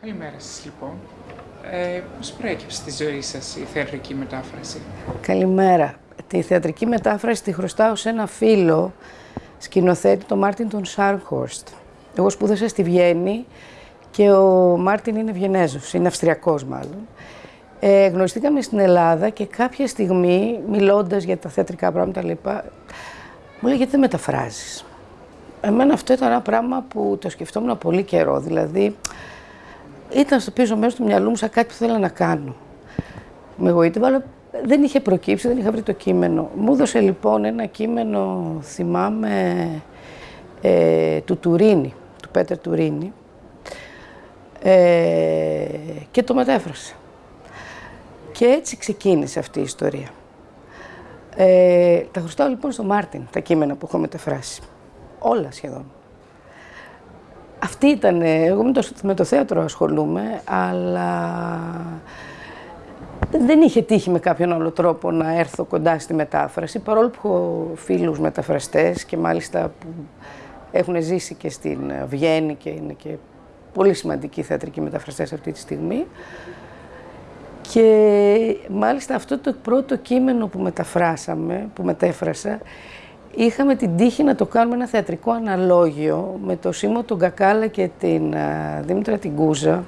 Καλημέρα σας λοιπόν. Ε, πώς προέκυψε στη ζωή σας η θεατρική μετάφραση; Καλημέρα. Τη θεατρική μετάφραση τη χρωστάω σε ένα φίλο σκηνοθέτη, τον Μάρτιν τον Σάρχορστ. Εγώ σπούδασα στη Βιέννη και ο Μάρτιν είναι Βιενέζος, είναι Αυστριακός μάλλον. Ε, γνωριστήκαμε στην Ελλάδα και κάποια στιγμή, μιλώντας για τα θεατρικά πράγματα, λοιπά, μου λέει γιατί δεν μεταφράζεις; Εμένα αυτό ήταν ένα πράγμα που το σκεφτόμουν πολύ καιρό, δηλαδή ήταν στο πίσω μέρος του μυαλού μου σαν κάτι που θέλω να κάνω. Με εγωίτευα, αλλά δεν είχε προκύψει, δεν είχα βρει το κείμενο. Μου έδωσε λοιπόν ένα κείμενο, θυμάμαι, ε, του Τουρίνη, του Πέτερ Τουρίνη, ε, και το μετέφρασα. Και έτσι ξεκίνησε αυτή η ιστορία. Ε, τα χρωστάω λοιπόν στο Μάρτιν, τα κείμενα που έχω μεταφράσει. Όλα σχεδόν. Αυτή ήταν, εγώ με το, με το θέατρο ασχολούμαι, αλλά δεν είχε τύχει με κάποιον άλλο τρόπο να έρθω κοντά στη μετάφραση, παρόλο που έχω φίλους μεταφραστές και μάλιστα που έχουν ζήσει και στην Βιέννη και είναι και πολύ σημαντικοί θεατρικοί μεταφραστές αυτή τη στιγμή. Και μάλιστα αυτό το πρώτο κείμενο που μεταφράσαμε, που μετέφρασα, είχαμε την τύχη να το κάνουμε ένα θεατρικό αναλόγιο με το Σίμω τον Κακάλα και την Δήμητρα την Κούζα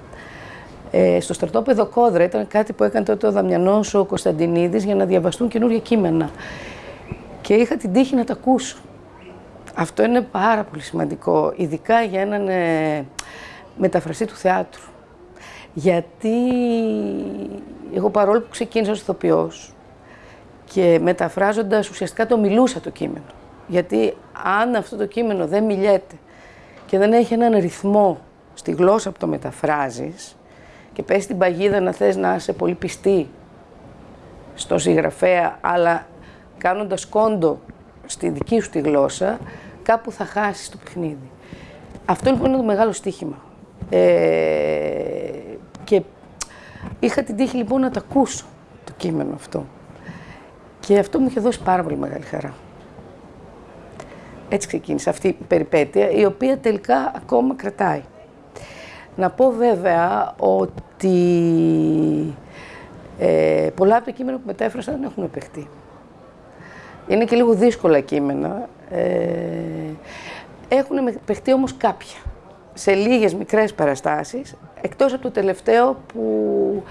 ε, στο στρατόπεδο Κόδρα. Ήταν κάτι που έκανε τότε ο Δαμιανός ο Κωνσταντινίδης για να διαβαστούν καινούργια κείμενα. Και είχα την τύχη να τα ακούσω. Αυτό είναι πάρα πολύ σημαντικό, ειδικά για έναν ε, μεταφραστή του θεάτρου. Γιατί εγώ παρόλο που ξεκίνησα ως ηθοποιός και μεταφράζοντας ουσιαστικά το μιλούσα το κείμενο. Γιατί αν αυτό το κείμενο δεν μιλιέται και δεν έχει έναν ρυθμό στη γλώσσα που το μεταφράζεις και πες την παγίδα να θες να είσαι πολύ πιστή στο συγγραφέα, αλλά κάνοντας κόντο στη δική σου τη γλώσσα, κάπου θα χάσεις το παιχνίδι. Αυτό λοιπόν είναι το μεγάλο στοίχημα. Ε, και είχα την τύχη λοιπόν να το ακούσω το κείμενο αυτό. Και αυτό μου είχε δώσει πάρα πολύ μεγάλη χαρά. Έτσι ξεκίνησε αυτή η περιπέτεια, η οποία τελικά ακόμα κρατάει. Να πω βέβαια ότι ε, πολλά από τα κείμενα που μετέφρασα δεν έχουν επεχτεί. Είναι και λίγο δύσκολα κείμενα. Ε, έχουν παιχτεί όμως κάποια σε λίγες μικρές παραστάσεις, εκτός από το τελευταίο που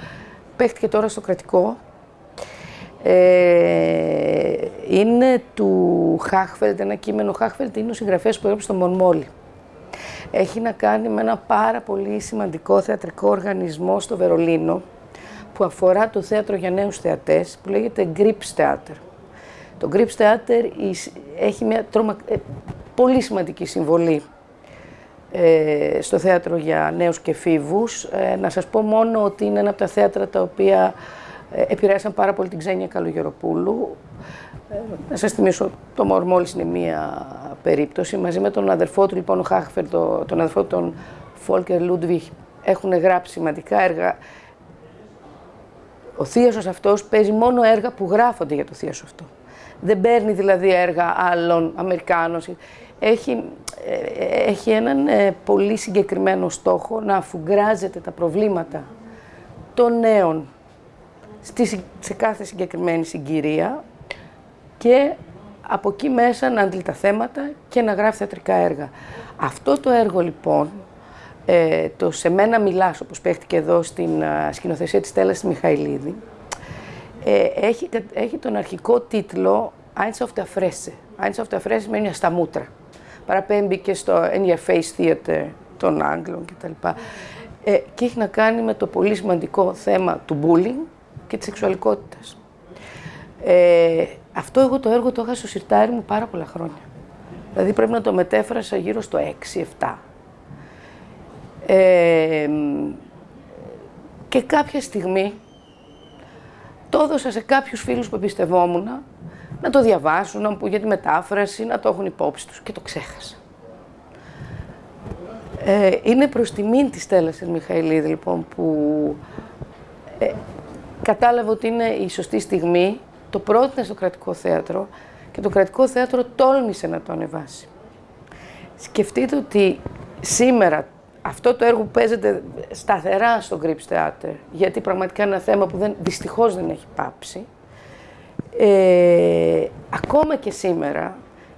παίχτηκε τώρα στο κρατικό. Ε, είναι του Χάχφελτ, ένα κείμενο Χάχφελτ είναι ο συγγραφέας που έγραψε στο Μονμόλι. Έχει να κάνει με ένα πάρα πολύ σημαντικό θεατρικό οργανισμό στο Βερολίνο που αφορά το θέατρο για νέους θεατές που λέγεται Grips Theater. Το Grips Theater έχει μια τρομα... Ε, πολύ σημαντική συμβολή ε, στο θέατρο για νέους και φίβους. Ε, να σας πω μόνο ότι είναι ένα από τα θέατρα τα οποία ε, επηρέασαν πάρα πολύ την Ξένια Καλογεροπούλου. Ε, να σας θυμίσω, το Μορμόλης είναι μία περίπτωση. Μαζί με τον αδερφό του, λοιπόν, ο Χάχφερ, το, τον αδερφό του, τον Φόλκερ Λούντβιχ, έχουν γράψει σημαντικά έργα. Ο θείος αυτός παίζει μόνο έργα που γράφονται για το θείο αυτό. Δεν παίρνει δηλαδή έργα άλλων Αμερικάνων έχει, ε, έχει έναν ε, πολύ συγκεκριμένο στόχο να αφουγκράζεται τα προβλήματα των νέων στη, σε κάθε συγκεκριμένη συγκυρία και από εκεί μέσα να αντλεί τα θέματα και να γράφει θεατρικά έργα. Αυτό το έργο λοιπόν, ε, το «Σε μένα μιλάς» όπως παίχτηκε εδώ στην σκηνοθεσία της Στέλλας Μιχαηλίδη, έχει, έχει τον αρχικό τίτλο «Eins auf der Fresse». «Eins auf der Fresse» σημαίνει στα μούτρα παραπέμπει και στο In Your Face Theater των Άγγλων κτλ. Ε, και έχει να κάνει με το πολύ σημαντικό θέμα του bullying και της σεξουαλικότητας. Ε, αυτό εγώ το έργο το είχα στο σιρτάρι μου πάρα πολλά χρόνια. Δηλαδή πρέπει να το μετέφρασα γύρω στο 6-7. Ε, και κάποια στιγμή το έδωσα σε κάποιους φίλους που εμπιστευόμουν να το διαβάσουν, να μου για τη μετάφραση, να το έχουν υπόψη τους και το ξέχασα. Ε, είναι προς τιμήν της Στέλλας Μιχαηλίδη, λοιπόν, που ε, κατάλαβε ότι είναι η σωστή στιγμή, το πρότεινε στο κρατικό θέατρο και το κρατικό θέατρο τόλμησε να το ανεβάσει. Σκεφτείτε ότι σήμερα αυτό το έργο παίζεται σταθερά στο Grips Theater, γιατί πραγματικά είναι ένα θέμα που δεν, δυστυχώς δεν έχει πάψει. Ε, ακόμα και σήμερα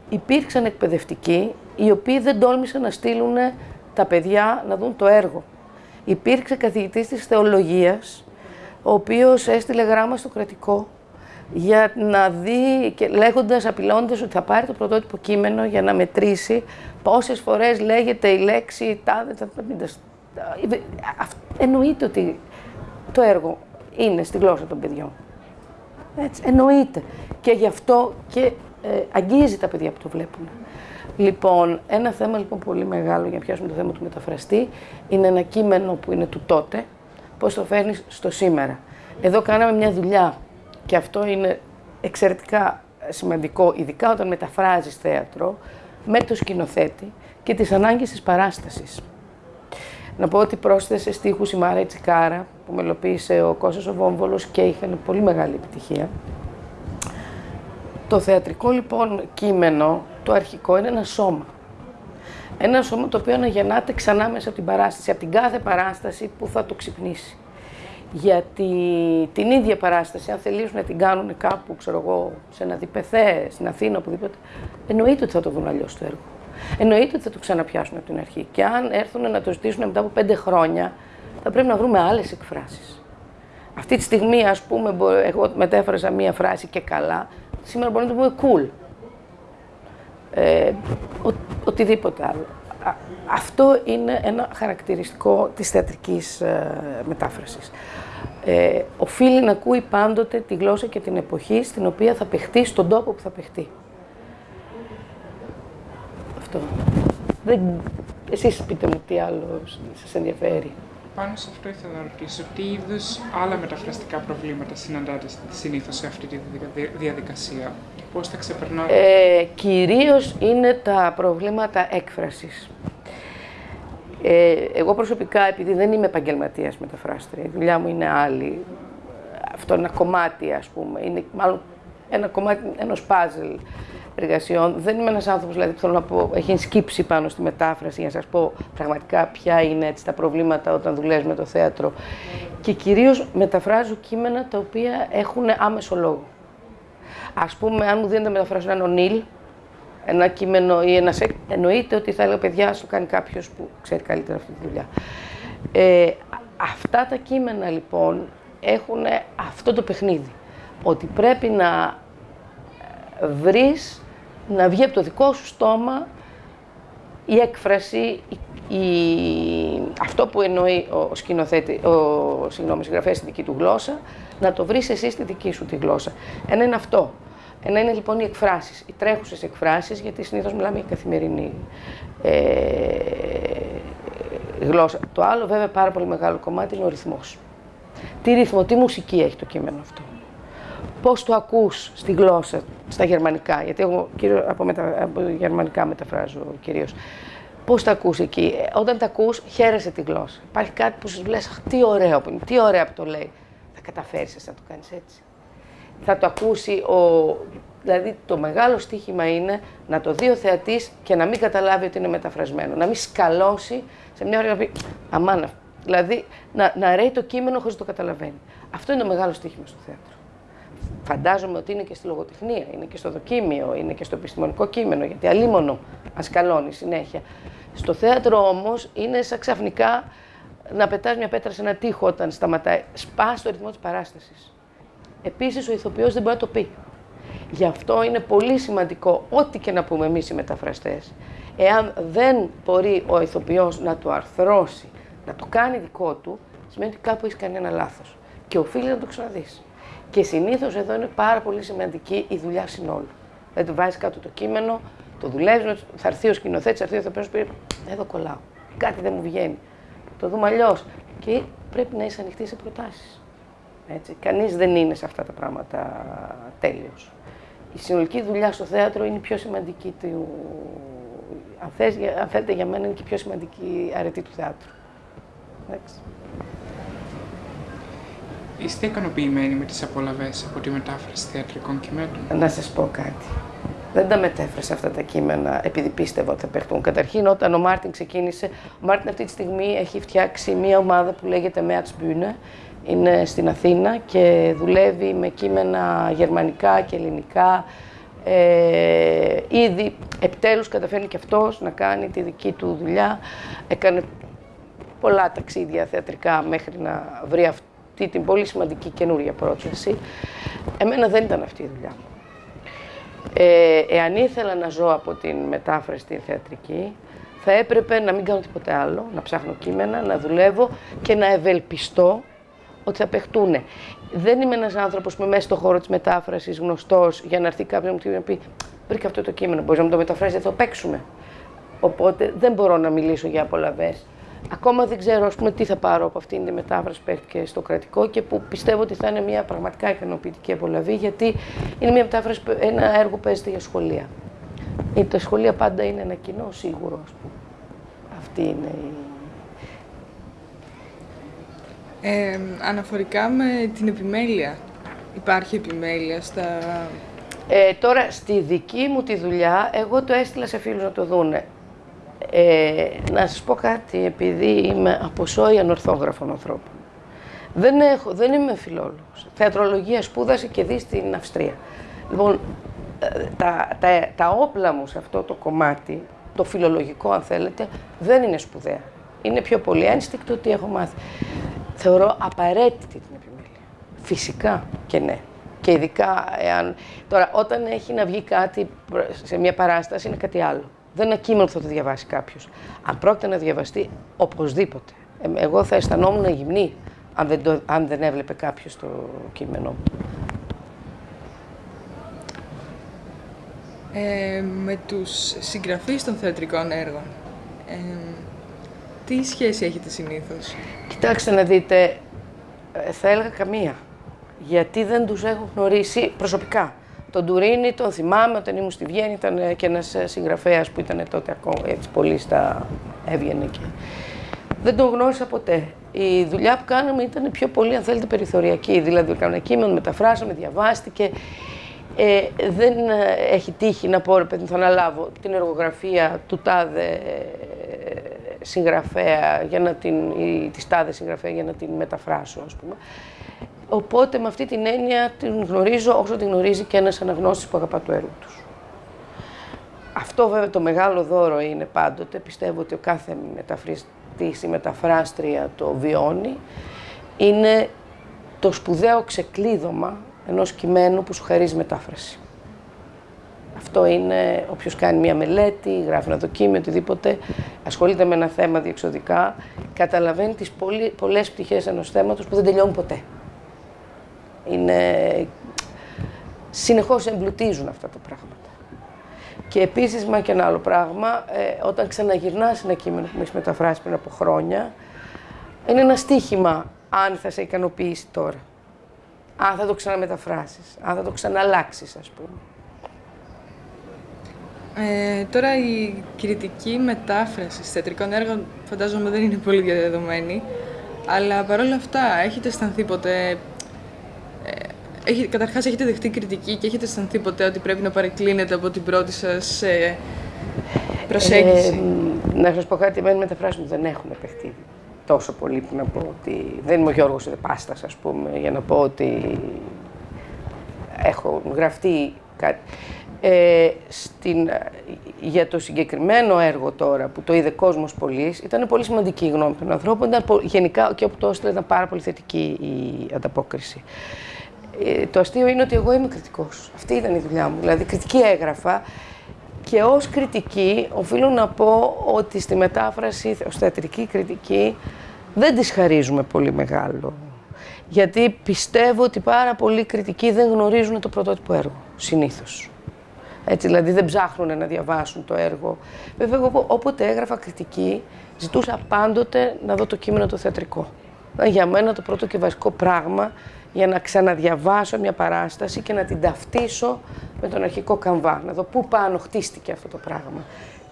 υπήρξαν εκπαιδευτικοί οι οποίοι δεν τόλμησαν να στείλουν τα παιδιά να δουν το έργο. Υπήρξε καθηγητής της θεολογίας, ο οποίος έστειλε γράμμα στο κρατικό για να δει και λέγοντας, απειλώντας ότι θα πάρει το πρωτότυπο κείμενο για να μετρήσει πόσες φορές λέγεται η λέξη τάδε, τα, Εννοείται ότι το έργο είναι στη γλώσσα των παιδιών. Έτσι, εννοείται. Και γι' αυτό και ε, αγγίζει τα παιδιά που το βλέπουν. Λοιπόν, ένα θέμα λοιπόν πολύ μεγάλο για να πιάσουμε το θέμα του μεταφραστή είναι ένα κείμενο που είναι του τότε, πώς το φέρνεις στο σήμερα. Εδώ κάναμε μια δουλειά και αυτό είναι εξαιρετικά σημαντικό, ειδικά όταν μεταφράζεις θέατρο, με το σκηνοθέτη και τις ανάγκες της παράστασης. Να πω ότι πρόσθεσε στίχους η Μάρα Τσικάρα, που μελοποίησε ο Κώστας ο Βόμβολος και είχαν πολύ μεγάλη επιτυχία. Το θεατρικό λοιπόν κείμενο, το αρχικό, είναι ένα σώμα. Ένα σώμα το οποίο αναγεννάται ξανά μέσα από την παράσταση, από την κάθε παράσταση που θα το ξυπνήσει. Γιατί την ίδια παράσταση, αν θελήσουν να την κάνουν κάπου, ξέρω εγώ, σε ένα διπεθέ, στην Αθήνα, οπουδήποτε, εννοείται ότι θα το δουν αλλιώς το έργο. Εννοείται ότι θα το ξαναπιάσουν από την αρχή. Και αν έρθουν να το ζητήσουν μετά από πέντε χρόνια, θα πρέπει να βρούμε άλλες εκφράσεις. Αυτή τη στιγμή, ας πούμε, εγώ μετέφρασα μία φράση και καλά, σήμερα μπορούμε να το πούμε cool. Ε, ο, οτιδήποτε άλλο. Αυτό είναι ένα χαρακτηριστικό της θεατρικής ε, μετάφρασης. Ε, οφείλει να ακούει πάντοτε τη γλώσσα και την εποχή στην οποία θα παιχτεί, στον τόπο που θα παιχτεί. Αυτό. Δεν... Εσείς πείτε μου τι άλλο σας ενδιαφέρει. Πάνω σε αυτό ήθελα να ρωτήσω, τι είδους άλλα μεταφραστικά προβλήματα συναντάτε συνήθως σε αυτή τη διαδικασία; Και πώς τα ξεπερνάτε; Ε, κυρίως είναι τα προβλήματα έκφρασης. Ε, εγώ προσωπικά, επειδή δεν είμαι επαγγελματίας μεταφράστρια, η δουλειά μου είναι άλλη, αυτό είναι ένα κομμάτι, ας πούμε, είναι μάλλον ένα κομμάτι ενός πάζλ εργασιών. Δεν είμαι ένας άνθρωπος δηλαδή, που θέλω να πω, έχει σκύψει πάνω στη μετάφραση για να σας πω πραγματικά ποια είναι έτσι, τα προβλήματα όταν δουλεύεις με το θέατρο. Και κυρίως μεταφράζω κείμενα τα οποία έχουν άμεσο λόγο. Α πούμε, αν μου δίνετε να μεταφράσω έναν Ονίλ, ένα κείμενο ή ένα σεκ, εννοείται ότι θα έλεγα παιδιά, σου κάνει κάποιος που ξέρει καλύτερα αυτή τη δουλειά. Ε, αυτά τα κείμενα λοιπόν έχουν αυτό το παιχνίδι. Ότι πρέπει να βρεις να βγει από το δικό σου στόμα η έκφραση, η, αυτό που εννοεί ο σκηνοθέτη, ο συγγνώμη, συγγραφέας στη δική του γλώσσα, να το βρεις εσύ στη δική σου τη γλώσσα. Ένα είναι αυτό. Ένα είναι λοιπόν οι εκφράσεις, οι τρέχουσες εκφράσεις, γιατί συνήθως μιλάμε για καθημερινή ε, γλώσσα. Το άλλο βέβαια πάρα πολύ μεγάλο κομμάτι είναι ο ρυθμός. Τι ρυθμό, τι μουσική έχει το κείμενο αυτό πώς το ακούς στη γλώσσα, στα γερμανικά, γιατί εγώ κύριο, από, μετα, από γερμανικά μεταφράζω κυρίως. Πώς τα ακούς εκεί. Ε, όταν τα ακούς, χαίρεσαι τη γλώσσα. Υπάρχει κάτι που σου λες, αχ, τι ωραίο που είναι, τι ωραία που το λέει. Θα καταφέρεις να το κάνεις έτσι. Θα το ακούσει ο... Δηλαδή, το μεγάλο στοίχημα είναι να το δει ο θεατής και να μην καταλάβει ότι είναι μεταφρασμένο. Να μην σκαλώσει σε μια ώρα να πει, αμάνα. Δηλαδή, να, να ρέει το κείμενο χωρίς να το καταλαβαίνει. Αυτό είναι το μεγάλο στοίχημα στο θέατρο. Φαντάζομαι ότι είναι και στη λογοτεχνία, είναι και στο δοκίμιο, είναι και στο επιστημονικό κείμενο, γιατί αλίμονο ασκαλώνει συνέχεια. Στο θέατρο όμως είναι σαν ξαφνικά να πετάς μια πέτρα σε ένα τοίχο όταν σταματάει. Σπά το ρυθμό της παράστασης. Επίσης, ο ηθοποιός δεν μπορεί να το πει. Γι' αυτό είναι πολύ σημαντικό, ό,τι και να πούμε εμείς οι μεταφραστές, εάν δεν μπορεί ο ηθοποιός να το αρθρώσει, να το κάνει δικό του, σημαίνει ότι κάπου έχει κάνει ένα λάθος. Και οφείλει να το ξαναδείς. Και συνήθως εδώ είναι πάρα πολύ σημαντική η δουλειά συνόλου. Δηλαδή, βάζεις κάτω το κείμενο, το δουλεύεις, θα έρθει ο σκηνοθέτης, θα έρθει ο ηθοποιός πει: Εδώ κολλάω. Κάτι δεν μου βγαίνει. Το δούμε αλλιώς. Και πρέπει να είσαι ανοιχτή σε προτάσεις. Κανείς δεν είναι σε αυτά τα πράγματα τέλειος. Η συνολική δουλειά στο θέατρο είναι η πιο σημαντική του. Αν, θες, αν θέλετε, για μένα είναι και η πιο σημαντική αρετή του θεάτρου. Εντάξει. Είστε ικανοποιημένοι με τις απολαβές από τη μετάφραση θεατρικών κειμένων; Να σας πω κάτι. Δεν τα μετέφρασα αυτά τα κείμενα επειδή πίστευα ότι θα παιχτούν. Καταρχήν, όταν ο Μάρτιν ξεκίνησε, ο Μάρτιν αυτή τη στιγμή έχει φτιάξει μια ομάδα που λέγεται Bühne. Είναι στην Αθήνα και δουλεύει με κείμενα γερμανικά και ελληνικά. Ε, ήδη επιτέλους καταφέρνει και αυτός να κάνει τη δική του δουλειά. Έκανε πολλά ταξίδια θεατρικά μέχρι να βρει αυτή την πολύ σημαντική καινούρια πρόταση. Εμένα δεν ήταν αυτή η δουλειά μου. Ε, εάν ήθελα να ζω από την μετάφραση στη θεατρική, θα έπρεπε να μην κάνω τίποτε άλλο, να ψάχνω κείμενα, να δουλεύω και να ευελπιστώ ότι θα παιχτούν. Δεν είμαι ένας άνθρωπος που είμαι μέσα στον χώρο της μετάφρασης γνωστός για να έρθει κάποιος να μου πει: Βρήκα αυτό το κείμενο, μπορείς να μου το μεταφράσεις, θα το παίξουμε. Οπότε δεν μπορώ να μιλήσω για απολαυέ. Ακόμα δεν ξέρω ας πούμε, τι θα πάρω από αυτήν τη μετάφραση που παίχτηκε στο κρατικό και που πιστεύω ότι θα είναι μια πραγματικά ικανοποιητική απολαβή, γιατί είναι μια μετάφραση, ένα έργο που παίζεται για σχολεία. Η, τα σχολεία πάντα είναι ένα κοινό σίγουρο, ας πούμε. Αυτή είναι η... Ε, αναφορικά με την επιμέλεια, υπάρχει επιμέλεια στα... Ε, τώρα, στη δική μου τη δουλειά, εγώ το έστειλα σε φίλους να το δούνε. Ε, να σας πω κάτι, επειδή είμαι από σόι ανορθόγραφων ανθρώπων. Δεν, έχω, δεν είμαι φιλόλογος. Θεατρολογία σπούδασε και δει στην Αυστρία. Λοιπόν, ε, τα, τα, τα όπλα μου σε αυτό το κομμάτι, το φιλολογικό αν θέλετε, δεν είναι σπουδαία. Είναι πιο πολύ ένστικτο ότι έχω μάθει. Θεωρώ απαραίτητη την επιμέλεια. Φυσικά και ναι. Και ειδικά εάν... Τώρα, όταν έχει να βγει κάτι σε μια παράσταση είναι κάτι άλλο. Δεν είναι ένα κείμενο που θα το διαβάσει κάποιος. Αν πρόκειται να διαβαστεί, οπωσδήποτε. Ε, εγώ θα αισθανόμουν γυμνή αν δεν, το, αν δεν έβλεπε κάποιος το κείμενό μου. Ε, με τους συγγραφείς των θεατρικών έργων, ε, τι σχέση έχετε συνήθως; Κοιτάξτε να δείτε, ε, θα έλεγα καμία. Γιατί δεν τους έχω γνωρίσει προσωπικά. Τον Τουρίνη τον θυμάμαι όταν ήμουν στη Βιέννη, ήταν και ένας συγγραφέας που ήταν τότε ακόμα έτσι πολύ στα έβγαινε και δεν τον γνώρισα ποτέ. Η δουλειά που κάναμε ήταν πιο πολύ, αν θέλετε, περιθωριακή. Δηλαδή, κάναμε κείμενο, μεταφράσαμε, διαβάστηκε. Ε, δεν έχει τύχει να πω, ρε παιδί, θα αναλάβω την εργογραφία του τάδε συγγραφέα για να την, ή της τάδε συγγραφέα για να την μεταφράσω, ας πούμε. Οπότε με αυτή την έννοια την γνωρίζω όσο την γνωρίζει και ένας αναγνώστης που αγαπά το έργο τους. Αυτό βέβαια το μεγάλο δώρο είναι πάντοτε, πιστεύω ότι ο κάθε μεταφραστής ή μεταφράστρια το βιώνει, είναι το σπουδαίο ξεκλείδωμα ενός κειμένου που σου χαρίζει μετάφραση. Αυτό είναι όποιος κάνει μια μελέτη, γράφει ένα δοκίμιο, οτιδήποτε, ασχολείται με ένα θέμα διεξοδικά, καταλαβαίνει τις πολλές πτυχές ενός θέματος που δεν τελειώνουν ποτέ είναι... συνεχώς εμπλουτίζουν αυτά τα πράγματα. Και επίσης, μα και ένα άλλο πράγμα, ε, όταν ξαναγυρνάς ένα κείμενο που έχεις μεταφράσει πριν από χρόνια, είναι ένα στίχημα αν θα σε ικανοποιήσει τώρα. Αν θα το ξαναμεταφράσεις, αν θα το ξαναλλάξεις, ας πούμε. Ε, τώρα η κριτική μετάφρασης θεατρικών έργων φαντάζομαι δεν είναι πολύ διαδεδομένη, αλλά παρόλα αυτά έχετε αισθανθεί ποτέ έχει, καταρχάς έχετε δεχτεί κριτική και έχετε αισθανθεί ποτέ ότι πρέπει να παρεκκλίνετε από την πρώτη σας ε, προσέγγιση; Ε, να σας πω κάτι, εμένα μεταφράσεις μου δεν έχουν παιχτεί τόσο πολύ που να πω ότι δεν είμαι ο Γιώργος Εδεπάστας, ας πούμε, για να πω ότι έχω γραφτεί κάτι. Ε, στην, για το συγκεκριμένο έργο τώρα που το είδε κόσμος πολύ, ήταν πολύ σημαντική η γνώμη των ανθρώπων. Ήταν, γενικά και όπου το έστειλε ήταν πάρα πολύ θετική η ανταπόκριση. Ε, το αστείο είναι ότι εγώ είμαι κριτικός. Αυτή ήταν η δουλειά μου. Δηλαδή, κριτική έγραφα και ως κριτική οφείλω να πω ότι στη μετάφραση, ως θεατρική κριτική, δεν τις χαρίζουμε πολύ μεγάλο. Γιατί πιστεύω ότι πάρα πολλοί κριτικοί δεν γνωρίζουν το πρωτότυπο έργο, συνήθως. Έτσι, δηλαδή δεν ψάχνουν να διαβάσουν το έργο. Βέβαια, εγώ όποτε έγραφα κριτική, ζητούσα πάντοτε να δω το κείμενο το θεατρικό. Για μένα το πρώτο και βασικό πράγμα για να ξαναδιαβάσω μια παράσταση και να την ταυτίσω με τον αρχικό καμβά. Να δω πού πάνω χτίστηκε αυτό το πράγμα.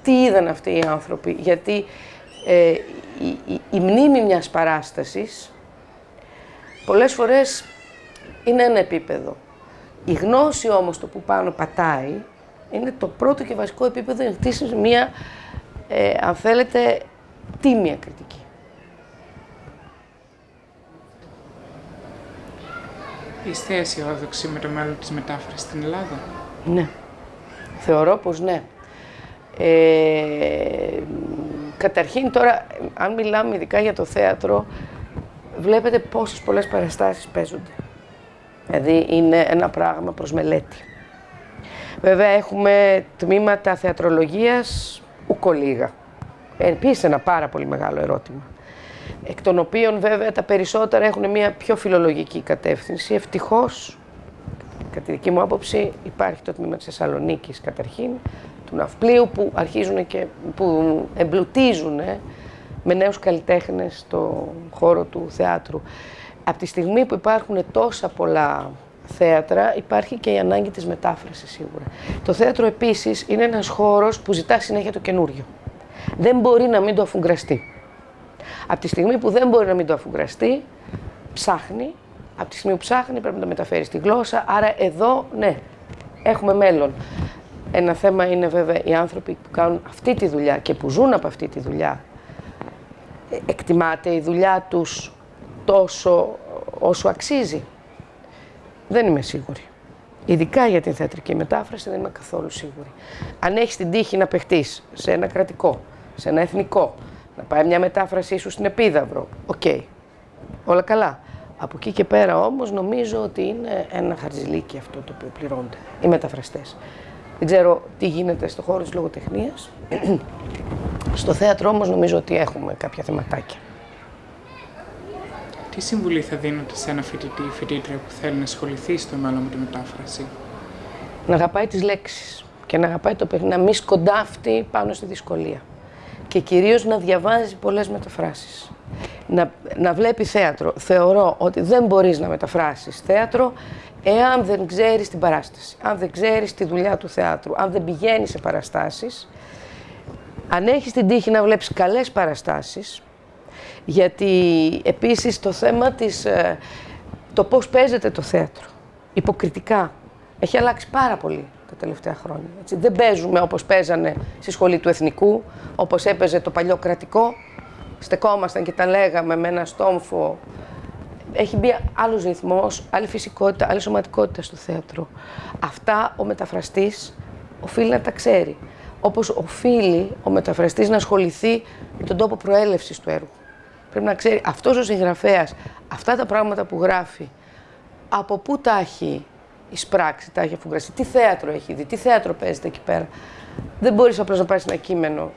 Τι είδαν αυτοί οι άνθρωποι. Γιατί ε, η, η, η μνήμη μιας παράστασης πολλές φορές είναι ένα επίπεδο. Η γνώση όμως το που πάνω πατάει Είναι το πρώτο και βασικό επίπεδο για να χτίσεις μία, ε, αν θέλετε, τίμια κριτική. Είστε αισιόδοξοι με το μέλλον της μετάφρασης στην Ελλάδα; Ναι. Θεωρώ πως ναι. Ε, καταρχήν τώρα, αν μιλάμε ειδικά για το θέατρο, βλέπετε πόσες πολλές παραστάσεις παίζονται. Δηλαδή είναι ένα πράγμα προς μελέτη. Βέβαια έχουμε τμήματα θεατρολογίας ουκολίγα. Επίσης ένα πάρα πολύ μεγάλο ερώτημα. Εκ των οποίων βέβαια τα περισσότερα έχουν μια πιο φιλολογική κατεύθυνση. Ευτυχώς, κατά τη δική μου άποψη, υπάρχει το τμήμα της Θεσσαλονίκης καταρχήν, του ναυπλίου που αρχίζουν και που εμπλουτίζουν με νέους καλλιτέχνες στο χώρο του θεάτρου. Από τη στιγμή που υπάρχουν τόσα πολλά θέατρα, υπάρχει και η ανάγκη της μετάφρασης σίγουρα. Το θέατρο επίσης είναι ένας χώρος που ζητά συνέχεια το καινούριο. Δεν μπορεί να μην το αφουγκραστεί. Από τη στιγμή που δεν μπορεί να μην το αφουγκραστεί, ψάχνει. Από τη στιγμή που ψάχνει πρέπει να το μεταφέρει στη γλώσσα. Άρα εδώ, ναι, έχουμε μέλλον. Ένα θέμα είναι βέβαια οι άνθρωποι που κάνουν αυτή τη δουλειά και που ζουν από αυτή τη δουλειά. Ε, εκτιμάται η δουλειά τους τόσο όσο αξίζει. Δεν είμαι σίγουρη. Ειδικά για την θεατρική μετάφραση δεν είμαι καθόλου σίγουρη. Αν έχεις την τύχη να παιχτείς σε ένα κρατικό, σε ένα εθνικό, να πάει μια μετάφρασή σου στην Επίδαυρο, οκ. Όλα καλά. Από εκεί και πέρα όμως νομίζω ότι είναι ένα χαρτζηλίκι αυτό το οποίο πληρώνονται οι μεταφραστές. Δεν ξέρω τι γίνεται στο χώρο της λογοτεχνίας. στο θέατρο όμως νομίζω ότι έχουμε κάποια θεματάκια. Τι συμβουλή θα δίνατε σε ένα φοιτητή ή φοιτήτρια που θέλει να ασχοληθεί στο μέλλον με τη μετάφραση; Να αγαπάει τις λέξεις και να αγαπάει το παιδί, να μην σκοντάφτει πάνω στη δυσκολία. Και κυρίως να διαβάζει πολλές μεταφράσεις. Να, να βλέπει θέατρο. Θεωρώ ότι δεν μπορείς να μεταφράσεις θέατρο εάν δεν ξέρεις την παράσταση, αν δεν ξέρεις τη δουλειά του θεάτρου, αν δεν πηγαίνεις σε παραστάσεις, αν έχεις την τύχη να βλέπεις καλές παραστάσεις, γιατί επίσης το θέμα της, ε, το πώς παίζεται το θέατρο, υποκριτικά, έχει αλλάξει πάρα πολύ τα τελευταία χρόνια. Έτσι. Δεν παίζουμε όπως παίζανε στη σχολή του Εθνικού, όπως έπαιζε το παλιό κρατικό. Στεκόμασταν και τα λέγαμε με ένα στόμφο. Έχει μπει άλλος ρυθμός, άλλη φυσικότητα, άλλη σωματικότητα στο θέατρο. Αυτά ο μεταφραστής οφείλει να τα ξέρει. Όπως οφείλει ο μεταφραστής να ασχοληθεί με τον τόπο προέλευσης του έργου. Πρέπει να ξέρει αυτός ο συγγραφέας, αυτά τα πράγματα που γράφει, από πού τα έχει εισπράξει, τα έχει αφουγκραστεί, τι θέατρο έχει δει, τι θέατρο παίζεται εκεί πέρα. Δεν μπορείς απλώς να πάρεις ένα κείμενο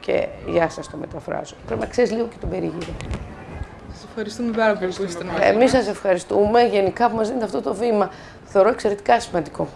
και γεια σας το μεταφράζω. Πρέπει να ξέρεις λίγο και τον περιγύρο. Σας ευχαριστούμε πάρα πολύ που ήσασταν Εμείς σας ευχαριστούμε γενικά που μας δίνετε αυτό το βήμα. Θεωρώ εξαιρετικά σημαντικό.